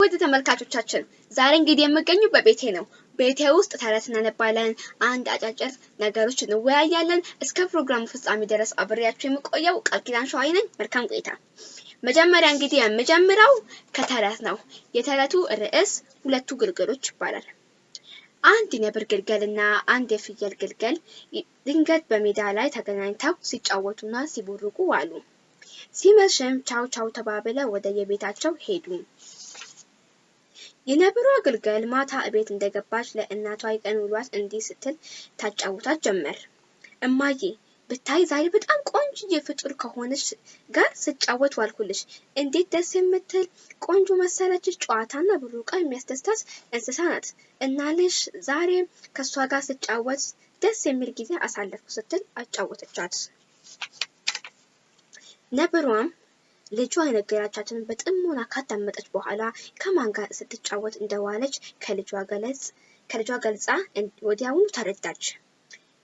ውድ ተመልካቾቻችን ዛሬ እንግዲህ የምገኙ በቤቴ ነው። ቤቴ ውስጥ ተረት እናነባለን፣ አንድ አጫጭር ነገሮች እንወያያለን። እስከ ፕሮግራሙ ፍጻሜ ድረስ አብሬያችሁ የምቆየው ቃል ኪዳን ሸዋይ ነኝ። መልካም ቆይታ። መጀመሪያ እንግዲህ የምጀምረው ከተረት ነው። የተረቱ ርዕስ ሁለቱ ግልገሎች ይባላል። አንድ የነብር ግልገል እና አንድ የፍየል ግልገል ድንገት በሜዳ ላይ ተገናኝተው ሲጫወቱና ሲቦርቁ ዋሉ። ሲመሽም ቻው ቻው ተባብለው ወደ የቤታቸው ሄዱ። የነብሯ ግልገል ማታ እቤት እንደገባች ለእናቷ የቀን ውሏት እንዲህ ስትል ታጫውታት ጀመር። እማዬ ብታይ ዛሬ በጣም ቆንጆ ፍጡር ከሆነች ጋር ስጫወት ዋልኩልሽ። እንዴት ደስ የምትል ቆንጆ መሰለችሽ። ጨዋታና ብሩቃ የሚያስደስታት እንስሳ ናት እና ልሽ ዛሬ ከእሷ ጋር ስጫወት ደስ የሚል ጊዜ አሳለፍኩ ስትል አጫወተቻት። ነብሯም ልጇ የነገራቻትን በጥሞና ካዳመጠች በኋላ ከማን ጋር ስትጫወት እንደዋለች ከልጇ ገለጽ ከልጇ ገልጻ ወዲያውኑ ተረዳች።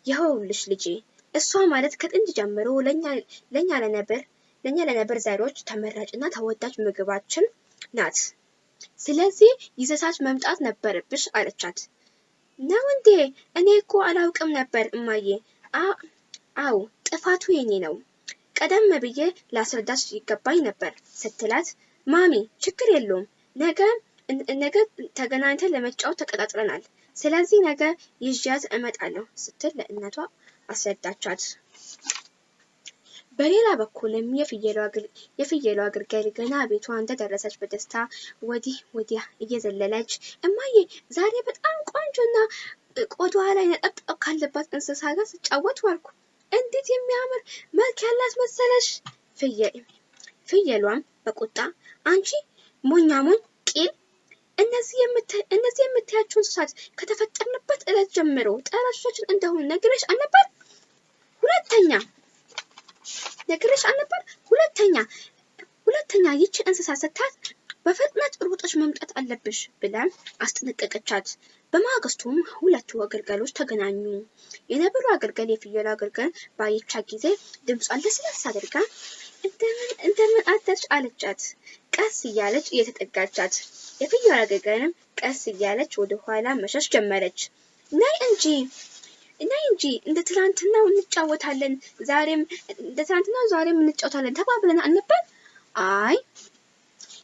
ይኸውልሽ ልጄ እሷ ማለት ከጥንት ጀምሮ ለኛ ለነብር ለኛ ለነብር ዘሮች ተመራጭና ተወዳጅ ምግባችን ናት። ስለዚህ ይዘሳች መምጣት ነበረብሽ አለቻት። ነው እንዴ? እኔ እኮ አላውቅም ነበር እማዬ። አው ጥፋቱ የኔ ነው ቀደም ብዬ ላስረዳሽ ይገባኝ ነበር ስትላት፣ ማሚ ችግር የለውም ነገ ነገ ተገናኝተን ለመጫወት ተቀጣጥረናል። ስለዚህ ነገ ይዣት እመጣለሁ ስትል ለእናቷ አስረዳቻት። በሌላ በኩልም የፍየሏ ግልገል ገና ቤቷ እንደደረሰች በደስታ ወዲህ ወዲያ እየዘለለች እማዬ ዛሬ በጣም ቆንጆና ቆዳዋ ላይ ነጠብጣብ ካለባት እንስሳ ጋር ስጫወት ዋልኩ። እንዴት የሚያምር መልክ ያላት መሰለሽ! ፍየሏም በቁጣ አንቺ ሞኛ ሞኝ ቂል፣ እነዚህ የምታያቸው እንስሳት ከተፈጠርንበት ዕለት ጀምሮ ጠላቶቻችን እንደሆኑ ነግሬሽ አልነበር? ሁለተኛ ነግሬሽ አልነበር? ሁለተኛ ሁለተኛ ይቺ እንስሳ ስታት በፍጥነት ሩጠሽ መምጣት አለብሽ ብለን አስጠነቀቀቻት። በማግስቱም ሁለቱ ግልገሎች ተገናኙ። የነብሩ ግልገል የፍየሏ ግልገል ባየቻት ጊዜ ድምጿን ለስለስ አድርጋ እንደምን አደርሽ አለቻት። ቀስ እያለች እየተጠጋቻት፣ የፍየሏ ግልገልም ቀስ እያለች ወደ ኋላ መሸሽ ጀመረች። ነይ እንጂ ነይ እንጂ እንደ ትናንትናው እንጫወታለን፣ ዛሬም እንደ ትናንትናው ዛሬም እንጫወታለን ተባብለን አልነበር? አይ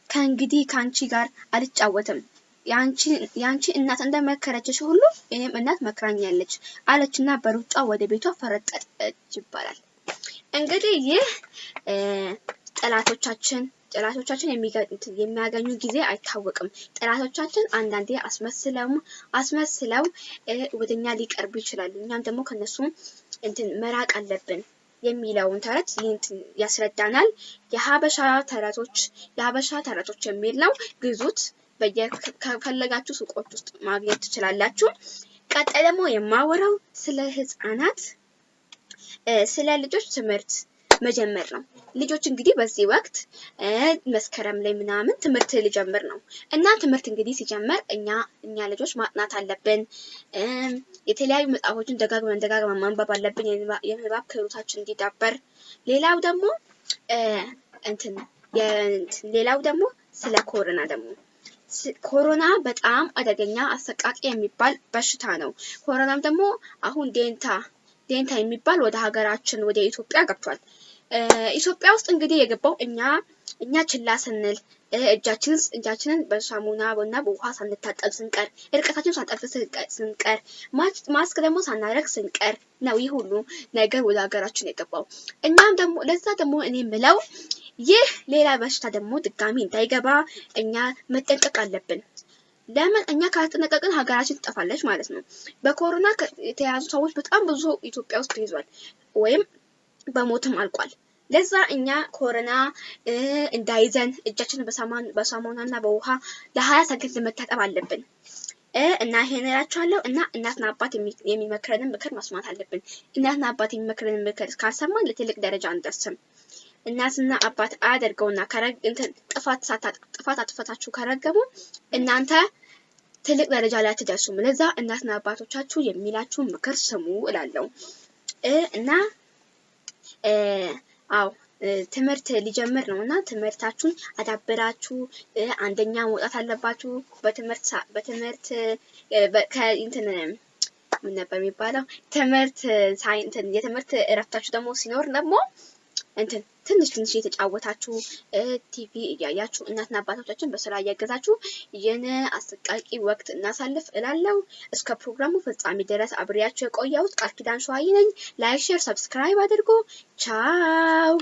ከእንግዲህ ከአንቺ ጋር አልጫወትም የአንቺ እናት እንደመከረችሽ ሁሉ የኔም እናት መክራኛለች አለችና በሩጫ ወደ ቤቷ ፈረጠጠች ይባላል። እንግዲህ ይህ ጠላቶቻችን ጠላቶቻችን የሚያገኙ ጊዜ አይታወቅም። ጠላቶቻችን አንዳንዴ አስመስለው አስመስለው ወደኛ ሊቀርቡ ይችላሉ። እኛም ደግሞ ከነሱ እንትን መራቅ አለብን የሚለውን ተረት ያስረዳናል። የሀበሻ ተረቶች የሀበሻ ተረቶች የሚል ነው። ግዙት። ከፈለጋችሁ ሱቆች ውስጥ ማግኘት ትችላላችሁ። ቀጣይ ደግሞ የማወራው ስለ ህፃናት ስለ ልጆች ትምህርት መጀመር ነው። ልጆች እንግዲህ በዚህ ወቅት መስከረም ላይ ምናምን ትምህርት ሊጀምር ነው እና ትምህርት እንግዲህ ሲጀመር እኛ እኛ ልጆች ማጥናት አለብን። የተለያዩ መጽሐፎችን ደጋግመን ደጋግመን ማንበብ አለብን፣ የንባብ ክህሎታችን እንዲዳበር። ሌላው ደግሞ እንትን ሌላው ደግሞ ስለ ኮሮና ደግሞ ኮሮና በጣም አደገኛ አሰቃቂ የሚባል በሽታ ነው። ኮሮናም ደግሞ አሁን ዴንታ ዴንታ የሚባል ወደ ሀገራችን ወደ ኢትዮጵያ ገብቷል። ኢትዮጵያ ውስጥ እንግዲህ የገባው እኛ እኛ ችላ ስንል እጃችንን እጃችንን በሳሙና እና በውሃ ሳንታጠብ ስንቀር እርቀታችን ሳንጠብቅ ስንቀር ማስክ ደግሞ ሳናደርግ ስንቀር ነው ይህ ሁሉ ነገር ወደ ሀገራችን የገባው። እኛም ደግሞ ለዛ ደግሞ እኔ ምለው ይህ ሌላ በሽታ ደግሞ ድጋሚ እንዳይገባ እኛ መጠንቀቅ አለብን። ለምን እኛ ካልተጠነቀቅን ሀገራችን ትጠፋለች ማለት ነው። በኮሮና የተያዙ ሰዎች በጣም ብዙ ኢትዮጵያ ውስጥ ይዟል ወይም በሞትም አልቋል። ለዛ እኛ ኮሮና እንዳይዘን እጃችንን በሳሙና እና በውሃ ለሀያ ሰከንድ መታጠብ አለብን እና ይሄን እላችኋለሁ። እና እናትና አባት የሚመክረንን ምክር መስማት አለብን። እናትና አባት የሚመክረንን ምክር ካልሰማን ለትልቅ ደረጃ አንደርስም። እናትና አባት አያደርገውና ጥፋት ጥፋት አጥፈታችሁ ከረገሙ እናንተ ትልቅ ደረጃ ላይ አትደርሱም። ለዛ እናትና አባቶቻችሁ የሚላችሁን ምክር ስሙ እላለሁ እና አዎ ትምህርት ሊጀምር ነው እና ትምህርታችሁን አዳብራችሁ አንደኛ መውጣት አለባችሁ። በትምህርት በትምህርት ከእንትን ምን ነበር የሚባለው ትምህርት የትምህርት እረፍታችሁ ደግሞ ሲኖር ደግሞ እንትን ትንሽ ትንሽ እየተጫወታችሁ ቲቪ እያያችሁ እናትና አባቶቻችን በስራ እያገዛችሁ ይህን አሰቃቂ ወቅት እናሳልፍ እላለሁ። እስከ ፕሮግራሙ ፍጻሜ ድረስ አብሬያችሁ የቆየሁት ቃል ኪዳን ሸዋዬ ነኝ። ላይክ፣ ሼር፣ ሰብስክራይብ አድርጉ። ቻው